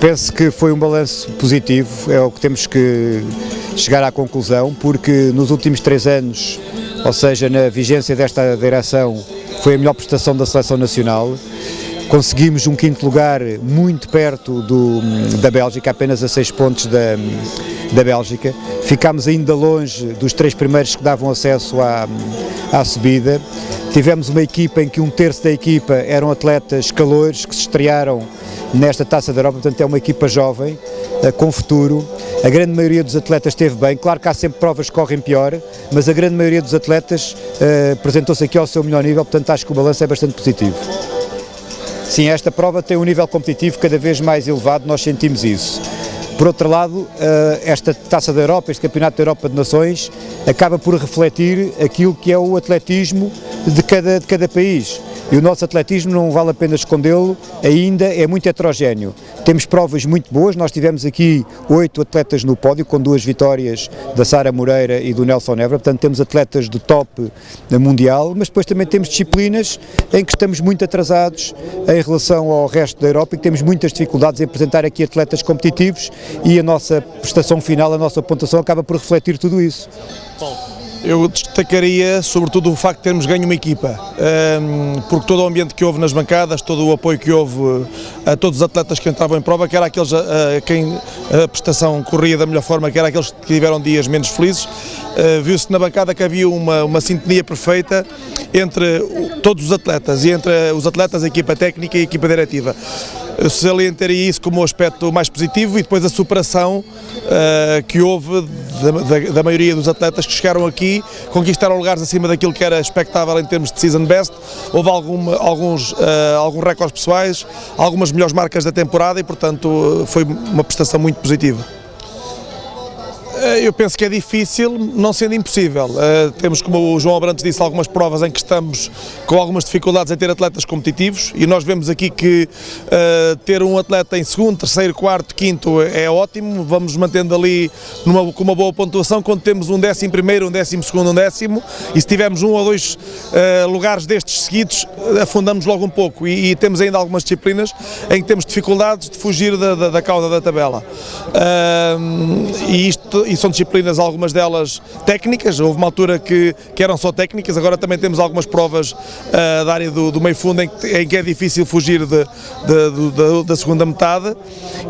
Penso que foi um balanço positivo, é o que temos que chegar à conclusão, porque nos últimos três anos, ou seja, na vigência desta direção, foi a melhor prestação da Seleção Nacional. Conseguimos um quinto lugar muito perto do, da Bélgica, apenas a seis pontos da, da Bélgica. Ficámos ainda longe dos três primeiros que davam acesso à, à subida. Tivemos uma equipa em que um terço da equipa eram atletas calores que se estrearam nesta Taça da Europa, portanto é uma equipa jovem, eh, com futuro. A grande maioria dos atletas esteve bem, claro que há sempre provas que correm pior, mas a grande maioria dos atletas apresentou-se aqui ao seu melhor nível, portanto acho que o balanço é bastante positivo. Sim, esta prova tem um nível competitivo cada vez mais elevado, nós sentimos isso. Por outro lado, eh, esta Taça da Europa, este Campeonato da Europa de Nações, acaba por refletir aquilo que é o atletismo de cada, de cada país. E o nosso atletismo, não vale a pena escondê-lo, ainda é muito heterogéneo. Temos provas muito boas, nós tivemos aqui oito atletas no pódio, com duas vitórias da Sara Moreira e do Nelson Évora, portanto temos atletas do top mundial, mas depois também temos disciplinas em que estamos muito atrasados em relação ao resto da Europa e que temos muitas dificuldades em apresentar aqui atletas competitivos e a nossa prestação final, a nossa pontuação acaba por refletir tudo isso. Bom. Eu destacaria sobretudo o facto de termos ganho uma equipa, porque todo o ambiente que houve nas bancadas, todo o apoio que houve a todos os atletas que entravam em prova, que era aqueles a, quem a prestação corria da melhor forma, que era aqueles que tiveram dias menos felizes, eh, viu-se na bancada que havia uma, uma sintonia perfeita entre todos os atletas e entre os atletas, a equipa técnica e a equipa diretiva salientaria isso como um aspecto mais positivo e depois a superação uh, que houve da, da, da, maioria dos atletas que chegaram aqui, conquistaram lugares acima daquilo que era expectável em termos de season best, houve algum, alguns, uh, alguns recordes pessoais, algumas melhores marcas da temporada e portanto foi uma prestação muito positiva. Eh, eu penso que é difícil, não sendo impossível. Uh, temos, como o João Abrantes disse, algumas provas em que estamos com algumas dificuldades em ter atletas competitivos e nós vemos aqui que uh, ter um atleta em segundo, terceiro, quarto, quinto é ótimo, vamos mantendo ali numa, com uma boa pontuação quando temos um décimo primeiro, um décimo segundo, um décimo e se tivermos um ou dois lugares destes seguidos, afundamos logo um pouco e, e, temos ainda algumas disciplinas em que temos dificuldades de fugir da, da, da cauda da tabela. e isto e são disciplinas, algumas delas técnicas, houve uma altura que, que eram só técnicas, agora também temos algumas provas uh, da área do, do meio fundo em que, em que, é difícil fugir de, de, de, da segunda metade.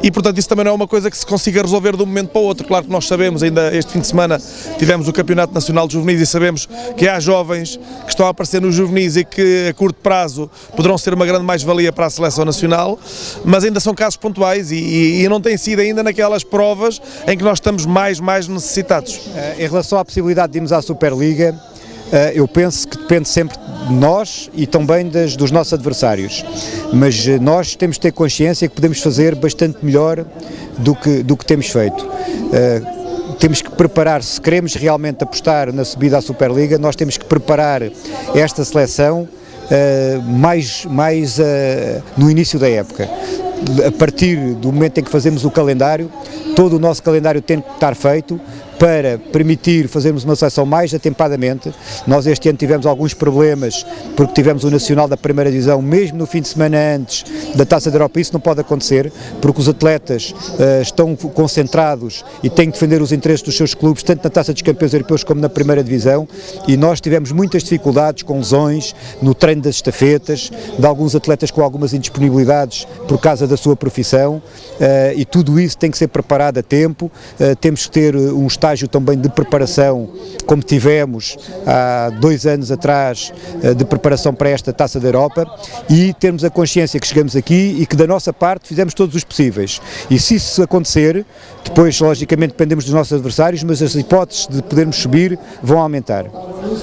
E portanto isso também não é uma coisa que se consiga resolver de um momento para o outro, claro que nós sabemos, ainda este fim de semana tivemos o Campeonato Nacional de Juvenis e sabemos que há jovens que estão a aparecer nos juvenis e que a curto prazo poderão ser uma grande mais-valia para a seleção nacional, mas ainda são casos pontuais e, e, e não tem sido ainda naquelas provas em que nós estamos mais mais necessitados. Eh, em relação à possibilidade de irmos à Superliga, eh, eu penso que depende sempre de nós e também das, dos nossos adversários, mas eh, nós temos de ter consciência que podemos fazer bastante melhor do que, do que temos feito. Temos que preparar, se queremos realmente apostar na subida à Superliga, nós temos que preparar esta seleção mais, mais no início da época a partir do momento em que fazemos o calendário, todo o nosso calendário tem que estar feito, para permitir fazermos uma seleção mais atempadamente. Nós este ano tivemos alguns problemas porque tivemos o Nacional da primeira divisão, mesmo no fim de semana antes da Taça da Europa, isso não pode acontecer, porque os atletas uh, estão concentrados e têm que defender os interesses dos seus clubes, tanto na Taça dos Campeões Europeus como na primeira divisão, e nós tivemos muitas dificuldades com lesões no treino das estafetas, de alguns atletas com algumas indisponibilidades por causa da sua profissão, uh, e tudo isso tem que ser preparado a tempo, uh, temos que ter um estágio também de preparação, como tivemos há dois anos atrás, eh, de preparação para esta Taça da Europa e termos a consciência que chegamos aqui e que da nossa parte fizemos todos os possíveis. E se isso acontecer, depois logicamente dependemos dos nossos adversários, mas as hipóteses de podermos subir vão aumentar.